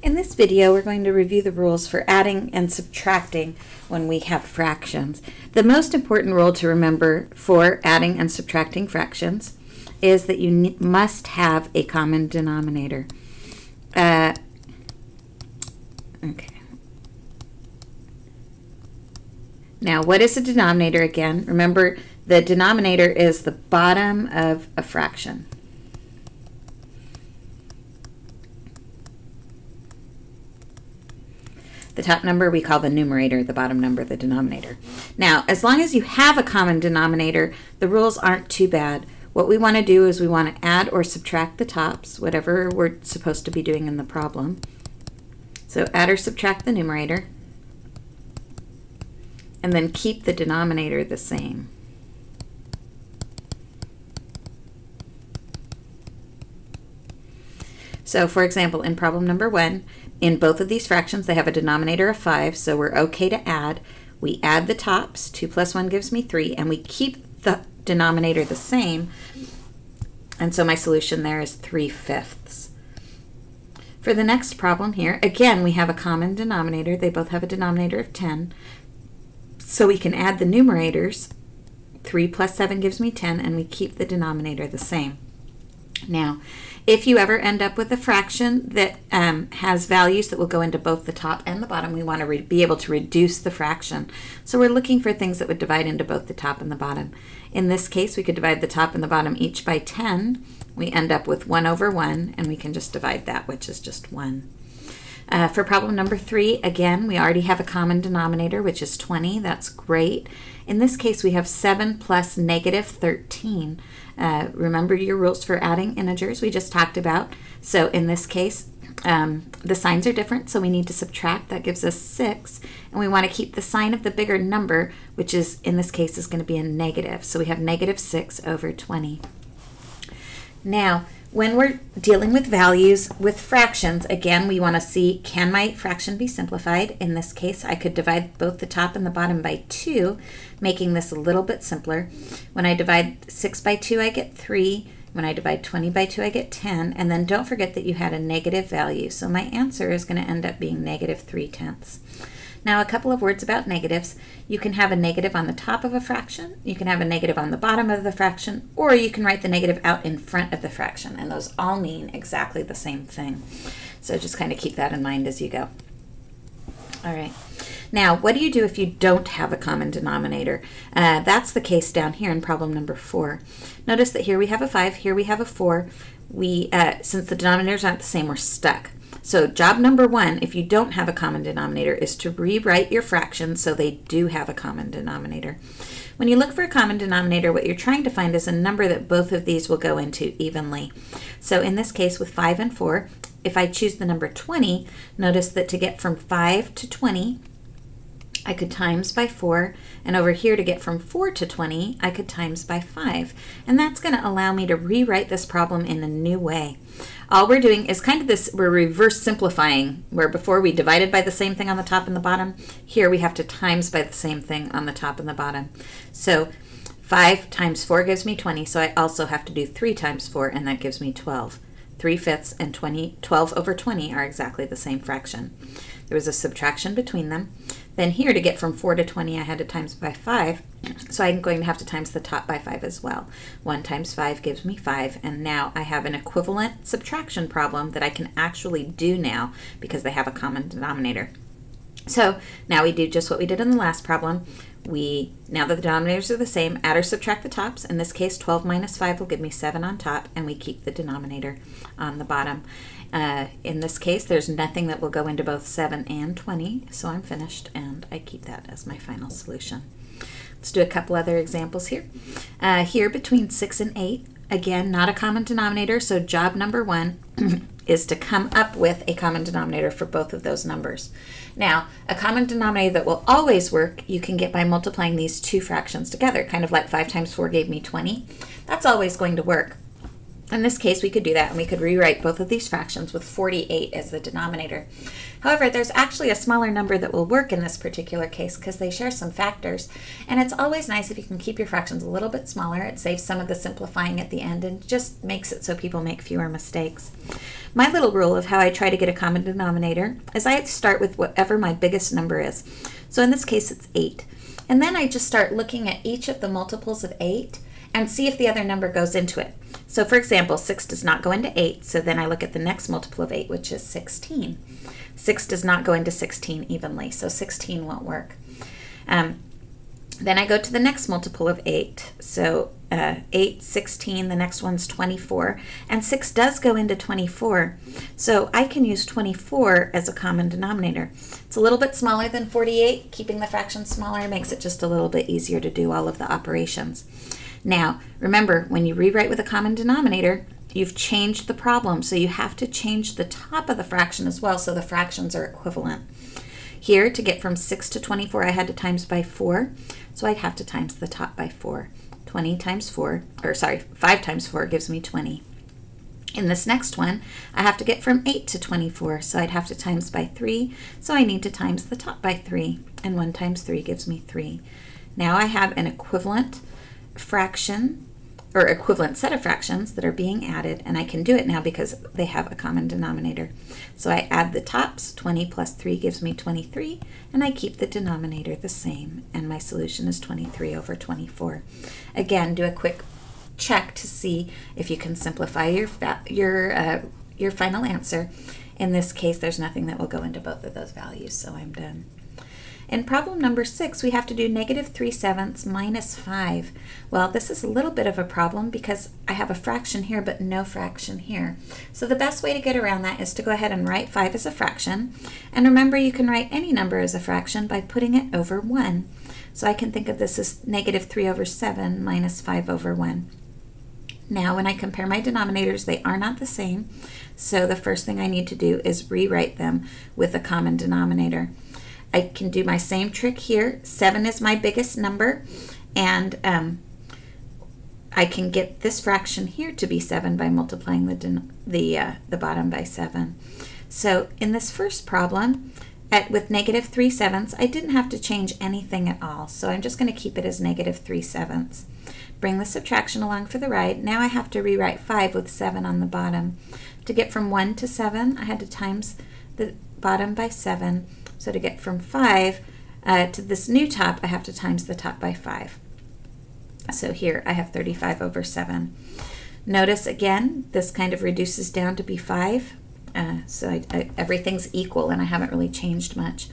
In this video, we're going to review the rules for adding and subtracting when we have fractions. The most important rule to remember for adding and subtracting fractions is that you must have a common denominator. Uh, okay. Now, what is a denominator again? Remember, the denominator is the bottom of a fraction. Top number we call the numerator, the bottom number the denominator. Now, as long as you have a common denominator, the rules aren't too bad. What we want to do is we want to add or subtract the tops, whatever we're supposed to be doing in the problem. So add or subtract the numerator, and then keep the denominator the same. So for example, in problem number one, in both of these fractions, they have a denominator of 5, so we're okay to add. We add the tops, 2 plus 1 gives me 3, and we keep the denominator the same. And so my solution there is 3 fifths. For the next problem here, again, we have a common denominator. They both have a denominator of 10. So we can add the numerators. 3 plus 7 gives me 10, and we keep the denominator the same. Now, if you ever end up with a fraction that um, has values that will go into both the top and the bottom, we want to be able to reduce the fraction. So we're looking for things that would divide into both the top and the bottom. In this case, we could divide the top and the bottom each by 10. We end up with 1 over 1, and we can just divide that, which is just 1. Uh, for problem number three, again, we already have a common denominator, which is 20. That's great. In this case, we have 7 plus negative 13. Uh, remember your rules for adding integers we just talked about. So in this case, um, the signs are different, so we need to subtract. That gives us 6. And we want to keep the sign of the bigger number, which is, in this case, is going to be a negative. So we have negative 6 over 20. Now, when we're dealing with values with fractions, again, we want to see, can my fraction be simplified? In this case, I could divide both the top and the bottom by 2, making this a little bit simpler. When I divide 6 by 2, I get 3. When I divide 20 by 2, I get 10. And then don't forget that you had a negative value. So my answer is going to end up being negative 3 tenths. Now a couple of words about negatives. You can have a negative on the top of a fraction, you can have a negative on the bottom of the fraction, or you can write the negative out in front of the fraction, and those all mean exactly the same thing. So just kind of keep that in mind as you go. All right. Now, what do you do if you don't have a common denominator? Uh, that's the case down here in problem number four. Notice that here we have a 5, here we have a 4. We, uh, since the denominators aren't the same, we're stuck. So job number one, if you don't have a common denominator, is to rewrite your fractions so they do have a common denominator. When you look for a common denominator, what you're trying to find is a number that both of these will go into evenly. So in this case with 5 and 4, if I choose the number 20, notice that to get from 5 to 20, I could times by 4, and over here to get from 4 to 20, I could times by 5. And that's going to allow me to rewrite this problem in a new way. All we're doing is kind of this, we're reverse simplifying, where before we divided by the same thing on the top and the bottom, here we have to times by the same thing on the top and the bottom. So 5 times 4 gives me 20, so I also have to do 3 times 4, and that gives me 12. 3 fifths and 20, 12 over 20 are exactly the same fraction. There was a subtraction between them. Then here to get from 4 to 20 I had to times by 5, so I'm going to have to times the top by 5 as well. 1 times 5 gives me 5, and now I have an equivalent subtraction problem that I can actually do now because they have a common denominator. So now we do just what we did in the last problem. We, now that the denominators are the same, add or subtract the tops. In this case, 12 minus 5 will give me 7 on top, and we keep the denominator on the bottom. Uh, in this case, there's nothing that will go into both 7 and 20, so I'm finished, and I keep that as my final solution. Let's do a couple other examples here. Uh, here between 6 and 8, again, not a common denominator, so job number one is to come up with a common denominator for both of those numbers. Now, a common denominator that will always work, you can get by multiplying these two fractions together, kind of like 5 times 4 gave me 20. That's always going to work. In this case, we could do that and we could rewrite both of these fractions with 48 as the denominator. However, there's actually a smaller number that will work in this particular case because they share some factors. And it's always nice if you can keep your fractions a little bit smaller. It saves some of the simplifying at the end and just makes it so people make fewer mistakes. My little rule of how I try to get a common denominator is I start with whatever my biggest number is. So in this case, it's 8. And then I just start looking at each of the multiples of 8 and see if the other number goes into it. So for example, 6 does not go into 8, so then I look at the next multiple of 8, which is 16. 6 does not go into 16 evenly, so 16 won't work. Um, then I go to the next multiple of 8. So uh, 8, 16, the next one's 24. And 6 does go into 24. So I can use 24 as a common denominator. It's a little bit smaller than 48. Keeping the fraction smaller makes it just a little bit easier to do all of the operations. Now, remember, when you rewrite with a common denominator, you've changed the problem, so you have to change the top of the fraction as well so the fractions are equivalent. Here, to get from 6 to 24, I had to times by 4, so I'd have to times the top by 4. 20 times 4, or sorry, 5 times 4 gives me 20. In this next one, I have to get from 8 to 24, so I'd have to times by 3, so I need to times the top by 3, and 1 times 3 gives me 3. Now I have an equivalent fraction or equivalent set of fractions that are being added, and I can do it now because they have a common denominator. So I add the tops, 20 plus 3 gives me 23, and I keep the denominator the same, and my solution is 23 over 24. Again, do a quick check to see if you can simplify your, your, uh, your final answer. In this case, there's nothing that will go into both of those values, so I'm done. In problem number six, we have to do negative 3 sevenths minus 5. Well, this is a little bit of a problem because I have a fraction here but no fraction here. So the best way to get around that is to go ahead and write 5 as a fraction. And remember, you can write any number as a fraction by putting it over 1. So I can think of this as negative 3 over 7 minus 5 over 1. Now, when I compare my denominators, they are not the same. So the first thing I need to do is rewrite them with a common denominator. I can do my same trick here. 7 is my biggest number, and um, I can get this fraction here to be 7 by multiplying the, the, uh, the bottom by 7. So in this first problem, at, with negative 3 sevenths, I didn't have to change anything at all, so I'm just going to keep it as negative 3 sevenths. Bring the subtraction along for the right. Now I have to rewrite 5 with 7 on the bottom. To get from 1 to 7, I had to times the bottom by 7, so to get from 5 uh, to this new top, I have to times the top by 5. So here I have 35 over 7. Notice again, this kind of reduces down to be 5. Uh, so I, I, everything's equal and I haven't really changed much.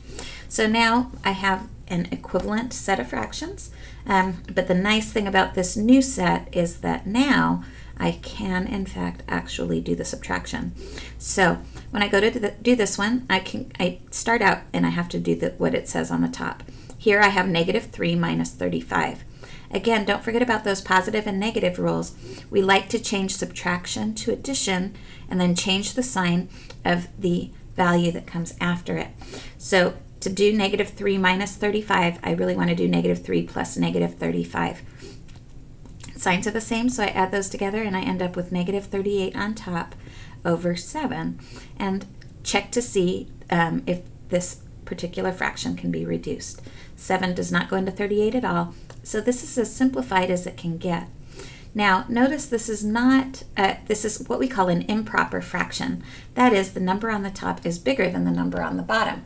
So now I have an equivalent set of fractions. Um, but the nice thing about this new set is that now I can in fact actually do the subtraction. So when I go to the, do this one, I can I start out and I have to do the, what it says on the top. Here I have negative 3 minus 35. Again, don't forget about those positive and negative rules. We like to change subtraction to addition and then change the sign of the value that comes after it. So to do negative 3 minus 35, I really want to do negative 3 plus negative 35. Signs are the same, so I add those together and I end up with negative 38 on top over 7. And check to see um, if this particular fraction can be reduced. 7 does not go into 38 at all, so this is as simplified as it can get. Now, notice this is not, uh, this is what we call an improper fraction. That is, the number on the top is bigger than the number on the bottom.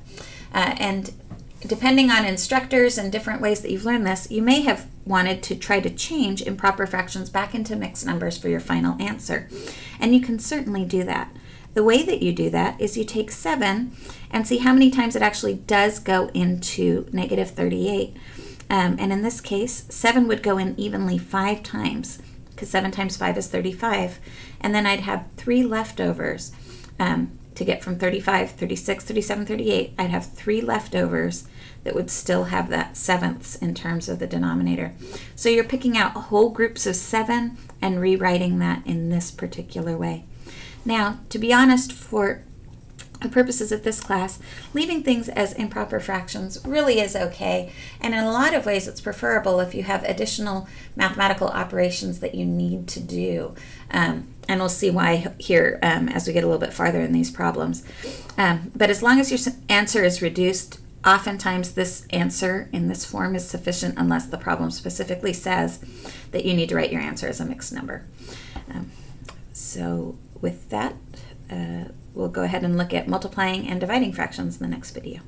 Uh, and depending on instructors and different ways that you've learned this, you may have wanted to try to change improper fractions back into mixed numbers for your final answer. And you can certainly do that. The way that you do that is you take 7 and see how many times it actually does go into negative 38. Um, and in this case, 7 would go in evenly 5 times because 7 times 5 is 35. And then I'd have 3 leftovers. Um, to get from 35, 36, 37, 38, I'd have three leftovers that would still have that sevenths in terms of the denominator. So you're picking out whole groups of seven and rewriting that in this particular way. Now, to be honest, for the purposes of this class, leaving things as improper fractions really is okay. And in a lot of ways, it's preferable if you have additional mathematical operations that you need to do. Um, and we'll see why here um, as we get a little bit farther in these problems. Um, but as long as your answer is reduced, oftentimes this answer in this form is sufficient unless the problem specifically says that you need to write your answer as a mixed number. Um, so with that, uh, we'll go ahead and look at multiplying and dividing fractions in the next video.